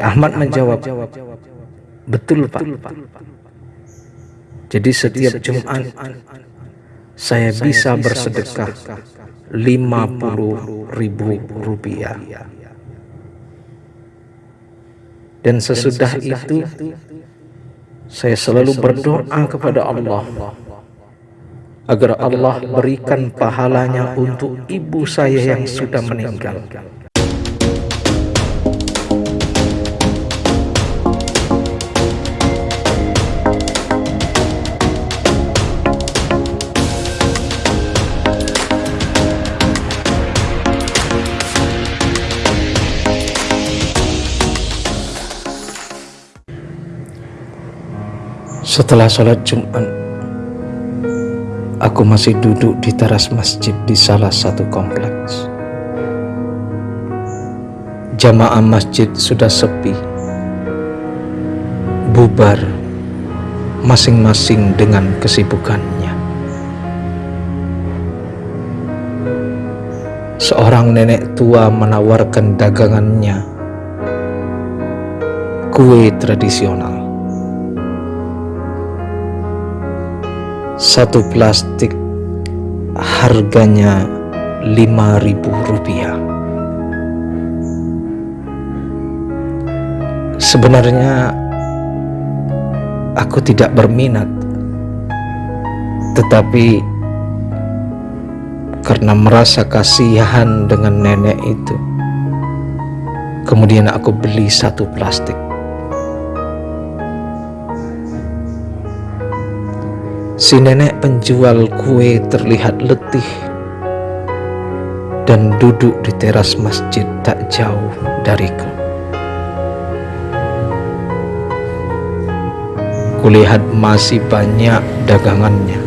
Ahmad menjawab, betul Pak. Jadi setiap Jumat saya bisa bersedekah 50 ribu rupiah. Dan sesudah itu saya selalu berdoa kepada Allah agar Allah berikan pahalanya untuk ibu saya yang sudah meninggal. Setelah sholat Jumat Aku masih duduk di teras masjid di salah satu kompleks. Jamaah masjid sudah sepi, bubar, masing-masing dengan kesibukannya. Seorang nenek tua menawarkan dagangannya, kue tradisional. Satu plastik harganya lima ribu rupiah. Sebenarnya aku tidak berminat tetapi karena merasa kasihan dengan nenek itu kemudian aku beli satu plastik Si nenek penjual kue terlihat letih dan duduk di teras masjid tak jauh dariku. Kulihat masih banyak dagangannya.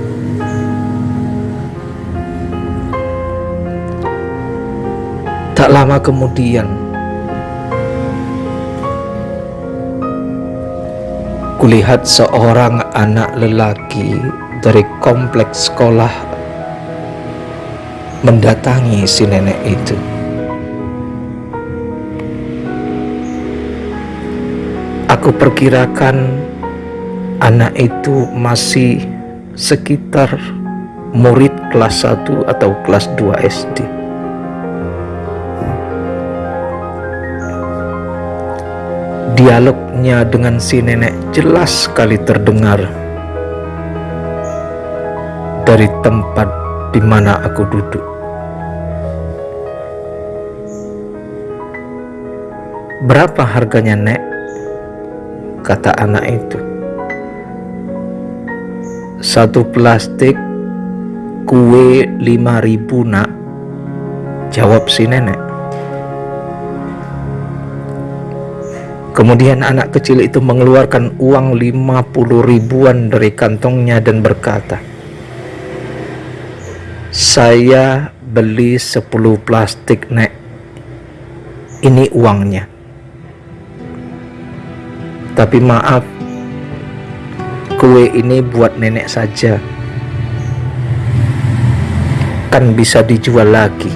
Tak lama kemudian, kulihat seorang anak lelaki dari kompleks sekolah mendatangi si nenek itu. Aku perkirakan anak itu masih sekitar murid kelas 1 atau kelas 2 SD. Dialognya dengan si nenek jelas sekali terdengar dari tempat di mana aku duduk. Berapa harganya, Nek? Kata anak itu. Satu plastik kue lima ribu, Nak. Jawab si nenek. Kemudian anak kecil itu mengeluarkan uang lima puluh ribuan dari kantongnya dan berkata, saya beli 10 plastik nek. Ini uangnya. Tapi maaf kue ini buat nenek saja. Kan bisa dijual lagi.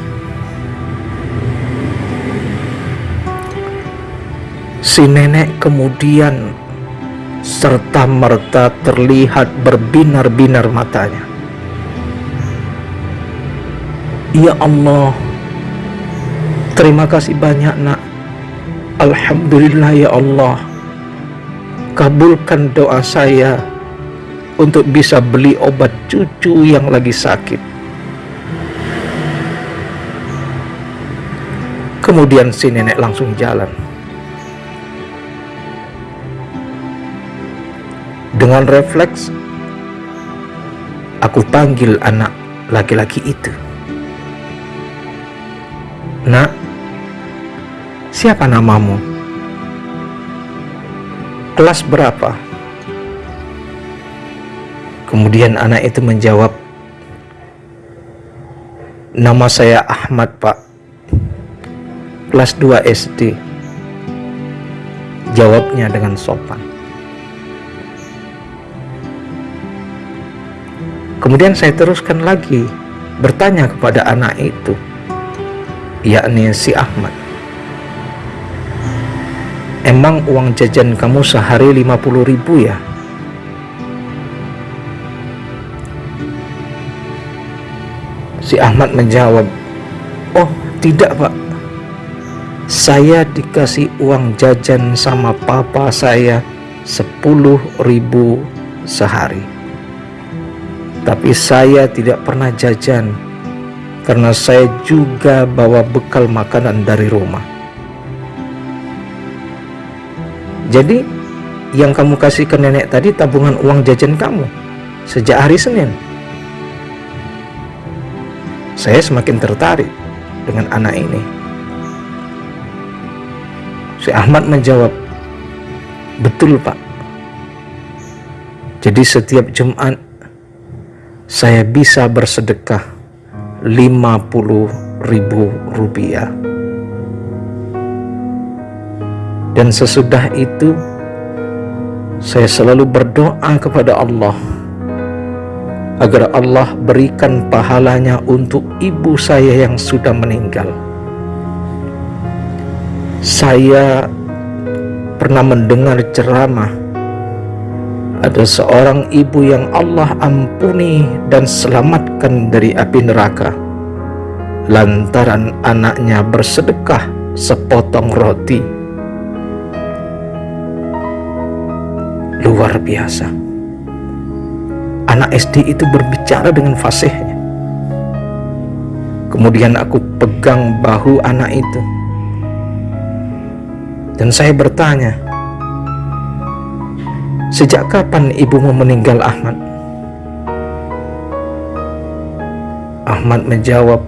Si nenek kemudian serta merta terlihat berbinar-binar matanya Ya Allah. Terima kasih banyak nak. Alhamdulillah ya Allah. Kabulkan doa saya Untuk bisa beli obat cucu yang lagi sakit. Kemudian si nenek langsung jalan. Dengan refleks Aku panggil anak laki-laki itu Nak, siapa namamu? Kelas berapa? Kemudian anak itu menjawab, Nama saya Ahmad pak, kelas 2 SD. Jawabnya dengan sopan. Kemudian saya teruskan lagi bertanya kepada anak itu yakni si Ahmad emang uang jajan kamu sehari 50 ribu ya? Si Ahmad menjawab, Oh tidak pak, saya dikasih uang jajan sama papa saya 10 ribu sehari. Tapi saya tidak pernah jajan karena saya juga bawa bekal makanan dari rumah. Jadi yang kamu kasih ke nenek tadi tabungan uang jajan kamu sejak hari Senin. Saya semakin tertarik dengan anak ini. Si Ahmad menjawab, "Betul, Pak. Jadi setiap Jumat saya bisa bersedekah 50 ribu rupiah. Dan sesudah itu saya selalu berdoa kepada Allah agar Allah berikan pahalanya untuk ibu saya yang sudah meninggal. Saya pernah mendengar ceramah ada seorang ibu yang Allah ampuni dan selamatkan dari api neraka lantaran anaknya bersedekah sepotong roti luar biasa anak SD itu berbicara dengan fasihnya. Kemudian aku pegang bahu anak itu. Dan saya bertanya, Sejak kapan ibumu meninggal Ahmad? Ahmad menjawab,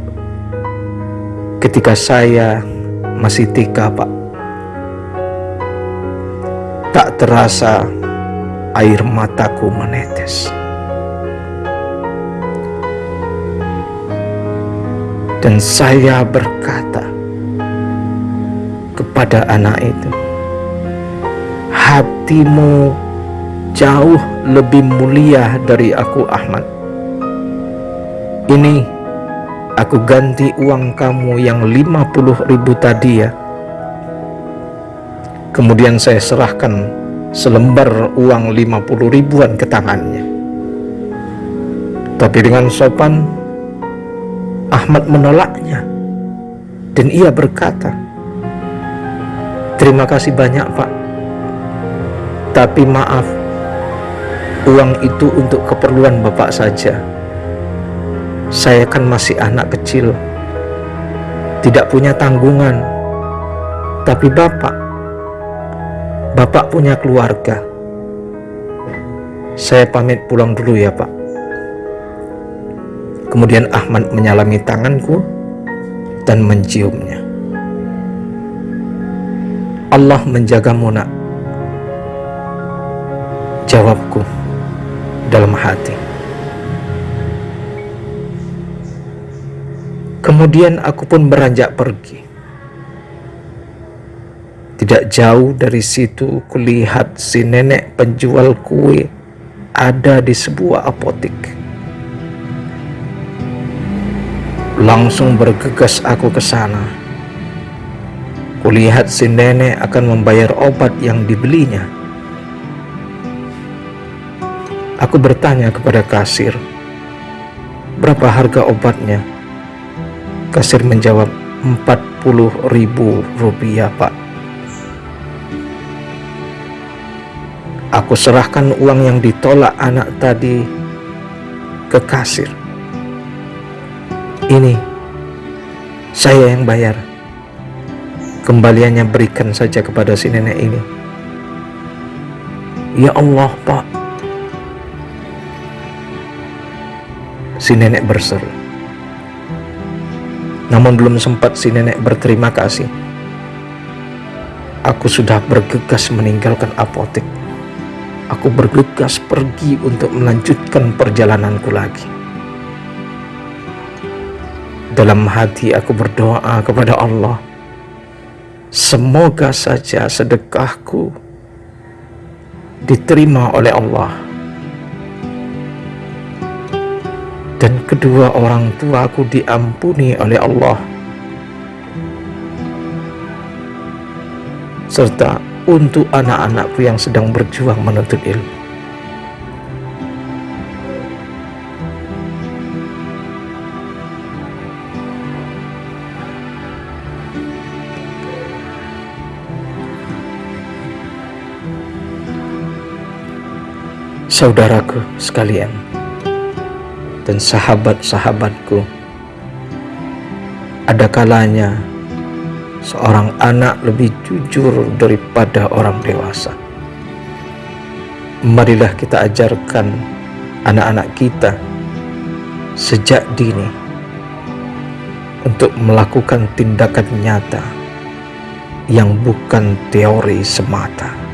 ketika saya masih tika pak. Tak terasa air mataku menetes. Dan saya berkata kepada anak itu, hatimu jauh lebih mulia dari aku Ahmad. Ini aku ganti uang kamu yang 50 ribu tadi ya. Kemudian saya serahkan selembar uang 50 ribuan ke tangannya. Tapi dengan sopan Ahmad menolaknya dan ia berkata terima kasih banyak pak tapi maaf uang itu untuk keperluan bapak saja saya kan masih anak kecil tidak punya tanggungan tapi bapak bapak punya keluarga saya pamit pulang dulu ya pak Kemudian Ahmad menyalami tanganku dan menciumnya. Allah menjagamu nak. Jawabku dalam hati. Kemudian aku pun beranjak pergi. Tidak jauh dari situ kulihat si nenek penjual kue ada di sebuah apotik. Langsung bergegas aku ke sana. Kulihat si nenek akan membayar obat yang dibelinya. Aku bertanya kepada kasir, berapa harga obatnya? Kasir menjawab, 40 ribu rupiah pak. Aku serahkan uang yang ditolak anak tadi ke kasir ini saya yang bayar kembaliannya berikan saja kepada si nenek ini ya Allah pak si nenek berseru. Namun belum sempat si nenek berterima kasih. Aku sudah bergegas meninggalkan apotek. Aku bergegas pergi untuk melanjutkan perjalananku lagi. Dalam hati aku berdoa kepada Allah, semoga saja sedekahku diterima oleh Allah. Dan kedua orang tuaku diampuni oleh Allah. Serta untuk anak-anakku yang sedang berjuang menuntut ilmu. Saudaraku sekalian dan sahabat-sahabatku, ada kalanya seorang anak lebih jujur daripada orang dewasa. Marilah kita ajarkan anak-anak kita sejak dini untuk melakukan tindakan nyata yang bukan teori semata.